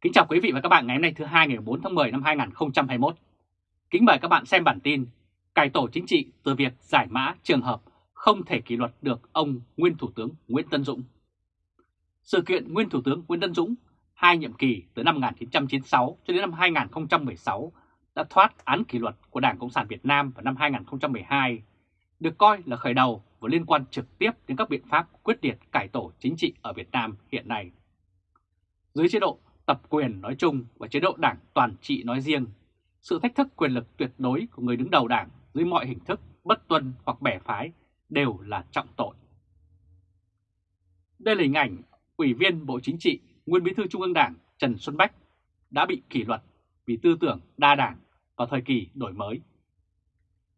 Kính chào quý vị và các bạn ngày hôm nay thứ hai ngày 4 tháng 10 năm 2021. Kính mời các bạn xem bản tin Cải tổ chính trị từ việc giải mã trường hợp không thể kỷ luật được ông nguyên Thủ tướng Nguyễn Tân Dũng. Sự kiện nguyên Thủ tướng Nguyễn Tân Dũng hai nhiệm kỳ từ năm 1996 cho đến năm 2016 đã thoát án kỷ luật của Đảng Cộng sản Việt Nam vào năm 2012, được coi là khởi đầu và liên quan trực tiếp đến các biện pháp quyết liệt cải tổ chính trị ở Việt Nam hiện nay. Dưới chế độ tập quyền nói chung và chế độ đảng toàn trị nói riêng, sự thách thức quyền lực tuyệt đối của người đứng đầu đảng dưới mọi hình thức bất tuân hoặc bẻ phái đều là trọng tội. Đây là hình ảnh Ủy viên Bộ Chính trị, Nguyên Bí thư Trung ương Đảng Trần Xuân Bách đã bị kỷ luật vì tư tưởng đa đảng vào thời kỳ đổi mới.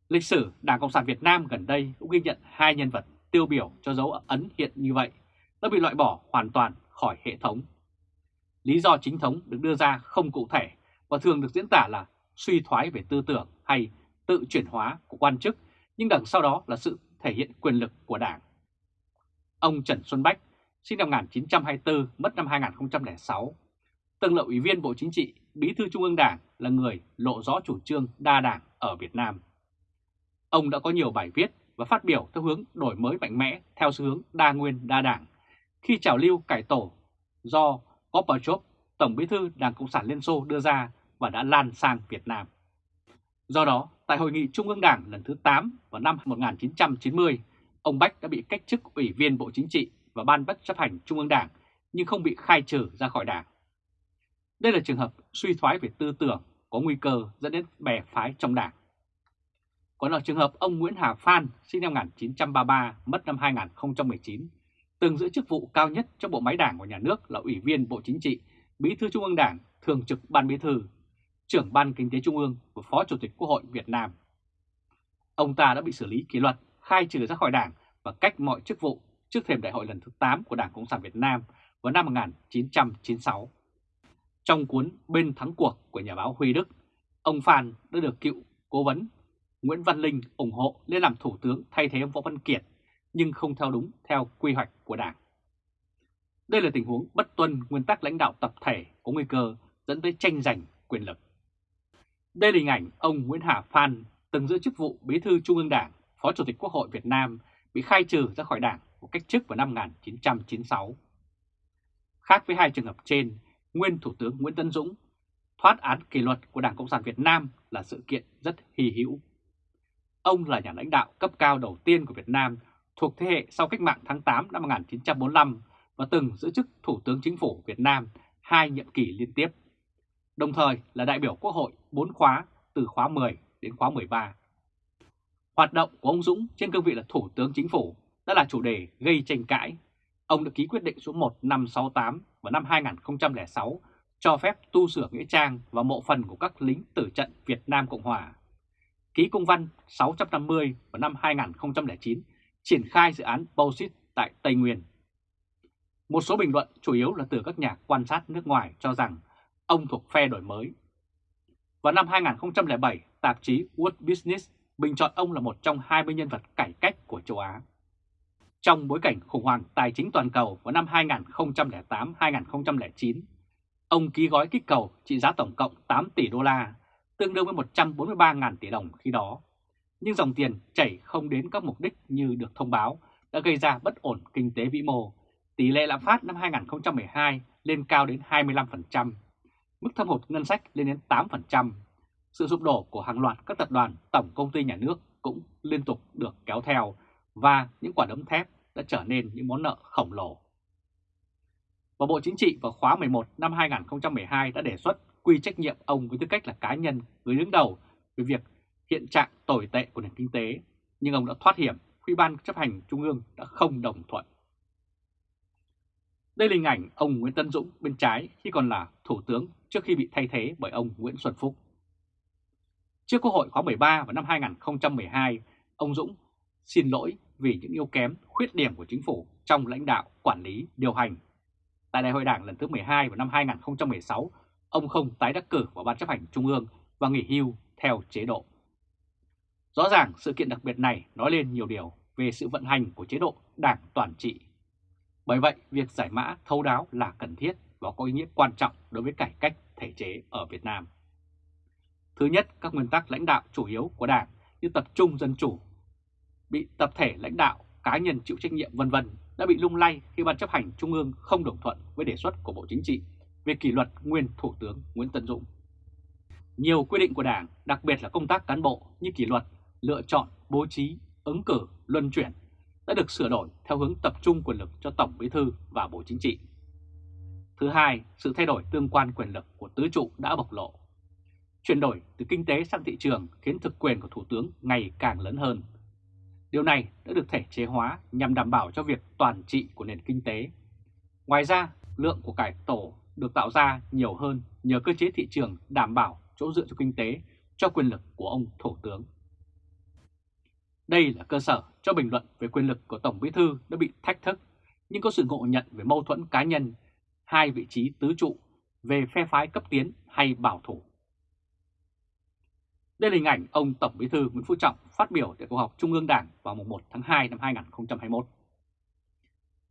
Lịch sử Đảng Cộng sản Việt Nam gần đây cũng ghi nhận hai nhân vật tiêu biểu cho dấu ấn hiện như vậy đã bị loại bỏ hoàn toàn khỏi hệ thống Lý do chính thống được đưa ra không cụ thể và thường được diễn tả là suy thoái về tư tưởng hay tự chuyển hóa của quan chức, nhưng đằng sau đó là sự thể hiện quyền lực của Đảng. Ông Trần Xuân Bách, sinh năm 1924, mất năm 2006, từng là Ủy viên Bộ Chính trị, Bí thư Trung ương Đảng là người lộ rõ chủ trương đa đảng ở Việt Nam. Ông đã có nhiều bài viết và phát biểu theo hướng đổi mới mạnh mẽ theo xu hướng đa nguyên đa đảng khi trào lưu cải tổ do Gorbachev, Tổng bí thư Đảng Cộng sản Liên Xô đưa ra và đã lan sang Việt Nam. Do đó, tại Hội nghị Trung ương Đảng lần thứ 8 vào năm 1990, ông Bách đã bị cách chức Ủy viên Bộ Chính trị và Ban Bất chấp hành Trung ương Đảng nhưng không bị khai trừ ra khỏi Đảng. Đây là trường hợp suy thoái về tư tưởng có nguy cơ dẫn đến bè phái trong Đảng. Còn ở trường hợp ông Nguyễn Hà Phan, sinh năm 1933, mất năm 2019, từng giữ chức vụ cao nhất trong bộ máy đảng của nhà nước là Ủy viên Bộ Chính trị, Bí thư Trung ương Đảng, Thường trực Ban Bí thư, trưởng Ban Kinh tế Trung ương và Phó Chủ tịch Quốc hội Việt Nam. Ông ta đã bị xử lý kỷ luật, khai trừ ra khỏi đảng và cách mọi chức vụ trước thềm đại hội lần thứ 8 của Đảng Cộng sản Việt Nam vào năm 1996. Trong cuốn Bên thắng cuộc của nhà báo Huy Đức, ông Phan đã được cựu cố vấn Nguyễn Văn Linh ủng hộ lên làm thủ tướng thay thế ông Võ Văn Kiệt nhưng không theo đúng theo quy hoạch của Đảng. Đây là tình huống bất tuân nguyên tắc lãnh đạo tập thể có nguy cơ dẫn tới tranh giành quyền lực. Đây là hình ảnh ông Nguyễn Hà Phan từng giữ chức vụ Bí thư Trung ương Đảng, Phó Chủ tịch Quốc hội Việt Nam bị khai trừ ra khỏi Đảng một cách chức vào năm 1996. Khác với hai trường hợp trên, nguyên Thủ tướng Nguyễn Tân Dũng thoát án kỷ luật của Đảng Cộng sản Việt Nam là sự kiện rất hy hữu. Ông là nhà lãnh đạo cấp cao đầu tiên của Việt Nam thuộc thế hệ sau cách mạng tháng 8 năm 1945 và từng giữ chức Thủ tướng Chính phủ Việt Nam hai nhiệm kỳ liên tiếp, đồng thời là đại biểu Quốc hội 4 khóa từ khóa 10 đến khóa 13. Hoạt động của ông Dũng trên cương vị là Thủ tướng Chính phủ đã là chủ đề gây tranh cãi. Ông đã ký quyết định số 1568 vào năm 2006 cho phép tu sửa nghĩa trang và mộ phần của các lính tử trận Việt Nam Cộng Hòa. Ký công văn 650 vào năm 2009 triển khai dự án Bauxit tại Tây Nguyên. Một số bình luận chủ yếu là từ các nhà quan sát nước ngoài cho rằng ông thuộc phe đổi mới. Vào năm 2007, tạp chí World Business bình chọn ông là một trong 20 nhân vật cải cách của châu Á. Trong bối cảnh khủng hoảng tài chính toàn cầu vào năm 2008-2009, ông ký gói kích cầu trị giá tổng cộng 8 tỷ đô la, tương đương với 143.000 tỷ đồng khi đó nhưng dòng tiền chảy không đến các mục đích như được thông báo đã gây ra bất ổn kinh tế vĩ mô. Tỷ lệ lạm phát năm 2012 lên cao đến 25%, mức thâm hụt ngân sách lên đến 8%. Sự sụp đổ của hàng loạt các tập đoàn tổng công ty nhà nước cũng liên tục được kéo theo và những quả đấm thép đã trở nên những món nợ khổng lồ. Và Bộ Chính trị vào khóa 11 năm 2012 đã đề xuất quy trách nhiệm ông với tư cách là cá nhân người đứng đầu về việc hiện trạng tồi tệ của nền kinh tế, nhưng ông đã thoát hiểm khi Ban chấp hành Trung ương đã không đồng thuận. Đây là hình ảnh ông Nguyễn Tân Dũng bên trái khi còn là Thủ tướng trước khi bị thay thế bởi ông Nguyễn Xuân Phúc. Trước Quốc hội khóa 13 vào năm 2012, ông Dũng xin lỗi vì những yếu kém, khuyết điểm của chính phủ trong lãnh đạo, quản lý, điều hành. Tại Đại hội Đảng lần thứ 12 vào năm 2016, ông không tái đắc cử vào Ban chấp hành Trung ương và nghỉ hưu theo chế độ. Rõ ràng sự kiện đặc biệt này nói lên nhiều điều về sự vận hành của chế độ đảng toàn trị. Bởi vậy, việc giải mã thấu đáo là cần thiết và có ý nghĩa quan trọng đối với cải cách thể chế ở Việt Nam. Thứ nhất, các nguyên tắc lãnh đạo chủ yếu của Đảng như tập trung dân chủ, bị tập thể lãnh đạo, cá nhân chịu trách nhiệm vân vân đã bị lung lay khi Ban chấp hành Trung ương không đồng thuận với đề xuất của Bộ Chính trị về kỷ luật nguyên Thủ tướng Nguyễn Tân Dũng. Nhiều quy định của Đảng, đặc biệt là công tác cán bộ như kỷ luật, lựa chọn, bố trí, ứng cử, luân chuyển đã được sửa đổi theo hướng tập trung quyền lực cho Tổng Bí thư và Bộ Chính trị. Thứ hai, sự thay đổi tương quan quyền lực của tứ trụ đã bộc lộ. Chuyển đổi từ kinh tế sang thị trường khiến thực quyền của Thủ tướng ngày càng lớn hơn. Điều này đã được thể chế hóa nhằm đảm bảo cho việc toàn trị của nền kinh tế. Ngoài ra, lượng của cải tổ được tạo ra nhiều hơn nhờ cơ chế thị trường đảm bảo chỗ dựa cho kinh tế cho quyền lực của ông Thủ tướng. Đây là cơ sở cho bình luận về quyền lực của Tổng Bí Thư đã bị thách thức, nhưng có sự ngộ nhận về mâu thuẫn cá nhân, hai vị trí tứ trụ về phe phái cấp tiến hay bảo thủ. Đây là hình ảnh ông Tổng Bí Thư Nguyễn Phú Trọng phát biểu tại cuộc họp Trung ương Đảng vào mùng 1 tháng 2 năm 2021.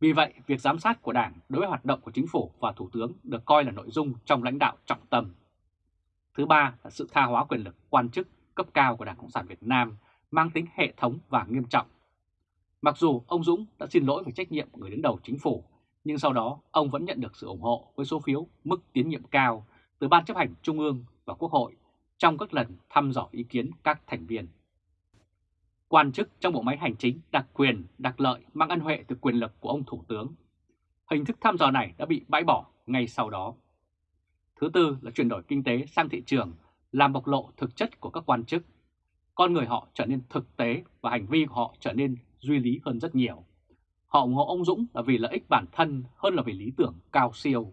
Vì vậy, việc giám sát của Đảng đối với hoạt động của Chính phủ và Thủ tướng được coi là nội dung trong lãnh đạo trọng tâm. Thứ ba là sự tha hóa quyền lực quan chức cấp cao của Đảng Cộng sản Việt Nam mang tính hệ thống và nghiêm trọng. Mặc dù ông Dũng đã xin lỗi về trách nhiệm của người đứng đầu chính phủ, nhưng sau đó ông vẫn nhận được sự ủng hộ với số phiếu mức tiến nhiệm cao từ Ban chấp hành Trung ương và Quốc hội trong các lần thăm dò ý kiến các thành viên. Quan chức trong bộ máy hành chính đặc quyền, đặc lợi mang ân huệ từ quyền lực của ông Thủ tướng. Hình thức thăm dò này đã bị bãi bỏ ngay sau đó. Thứ tư là chuyển đổi kinh tế sang thị trường, làm bộc lộ thực chất của các quan chức. Con người họ trở nên thực tế và hành vi của họ trở nên duy lý hơn rất nhiều. Họ ủng hộ ông Dũng là vì lợi ích bản thân hơn là vì lý tưởng cao siêu.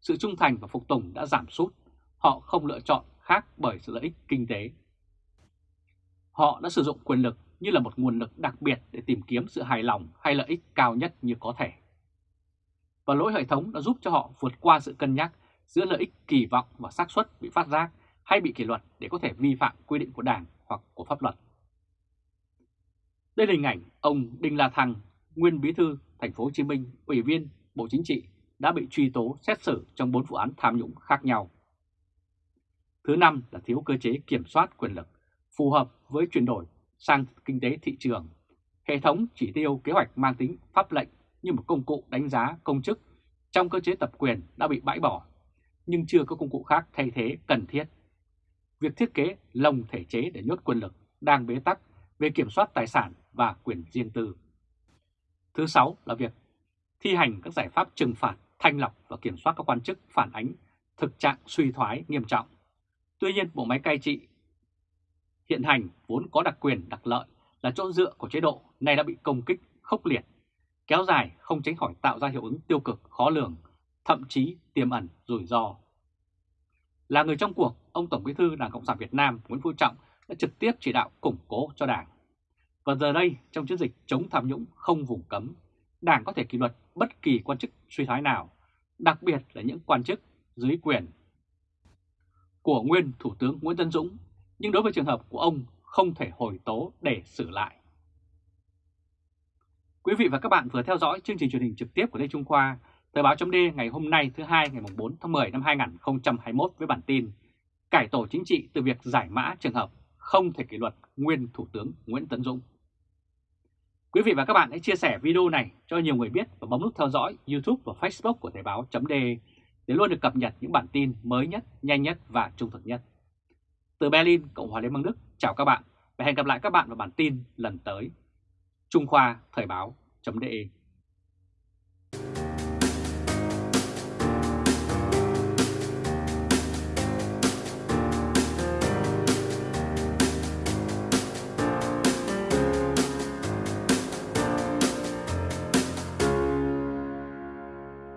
Sự trung thành và phục tùng đã giảm sút. Họ không lựa chọn khác bởi sự lợi ích kinh tế. Họ đã sử dụng quyền lực như là một nguồn lực đặc biệt để tìm kiếm sự hài lòng hay lợi ích cao nhất như có thể. Và lỗi hệ thống đã giúp cho họ vượt qua sự cân nhắc giữa lợi ích kỳ vọng và xác suất bị phát giác hay bị kỷ luật để có thể vi phạm quy định của Đảng hoặc của pháp luật. Đây là hình ảnh ông Đinh La Thăng, nguyên bí thư thành phố Hồ Chí Minh, ủy viên Bộ Chính trị đã bị truy tố xét xử trong 4 vụ án tham nhũng khác nhau. Thứ năm là thiếu cơ chế kiểm soát quyền lực phù hợp với chuyển đổi sang kinh tế thị trường. Hệ thống chỉ tiêu kế hoạch mang tính pháp lệnh như một công cụ đánh giá công chức trong cơ chế tập quyền đã bị bãi bỏ, nhưng chưa có công cụ khác thay thế cần thiết. Việc thiết kế lồng thể chế để nhốt quyền lực đang bế tắc về kiểm soát tài sản và quyền riêng tư. Thứ sáu là việc thi hành các giải pháp trừng phạt, thanh lọc và kiểm soát các quan chức phản ánh thực trạng suy thoái nghiêm trọng. Tuy nhiên, bộ máy cai trị hiện hành vốn có đặc quyền đặc lợi là chỗ dựa của chế độ này đã bị công kích khốc liệt, kéo dài không tránh khỏi tạo ra hiệu ứng tiêu cực khó lường, thậm chí tiềm ẩn rủi ro. Là người trong cuộc, ông Tổng Bí thư Đảng Cộng sản Việt Nam Nguyễn Phú Trọng đã trực tiếp chỉ đạo củng cố cho Đảng. Và giờ đây, trong chiến dịch chống tham nhũng không vùng cấm, Đảng có thể kỷ luật bất kỳ quan chức suy thoái nào, đặc biệt là những quan chức dưới quyền của nguyên Thủ tướng Nguyễn Tân Dũng nhưng đối với trường hợp của ông không thể hồi tố để xử lại. Quý vị và các bạn vừa theo dõi chương trình truyền hình trực tiếp của Lê Trung Khoa, Thời báo chấm ngày hôm nay thứ hai ngày 4 tháng 10 năm 2021 với bản tin Cải tổ chính trị từ việc giải mã trường hợp không thể kỷ luật nguyên Thủ tướng Nguyễn Tấn Dũng. Quý vị và các bạn hãy chia sẻ video này cho nhiều người biết và bấm nút theo dõi YouTube và Facebook của Thời báo .de để luôn được cập nhật những bản tin mới nhất, nhanh nhất và trung thực nhất. Từ Berlin, Cộng hòa Liên bang Đức, chào các bạn và hẹn gặp lại các bạn vào bản tin lần tới. Trung Khoa Thời báo.de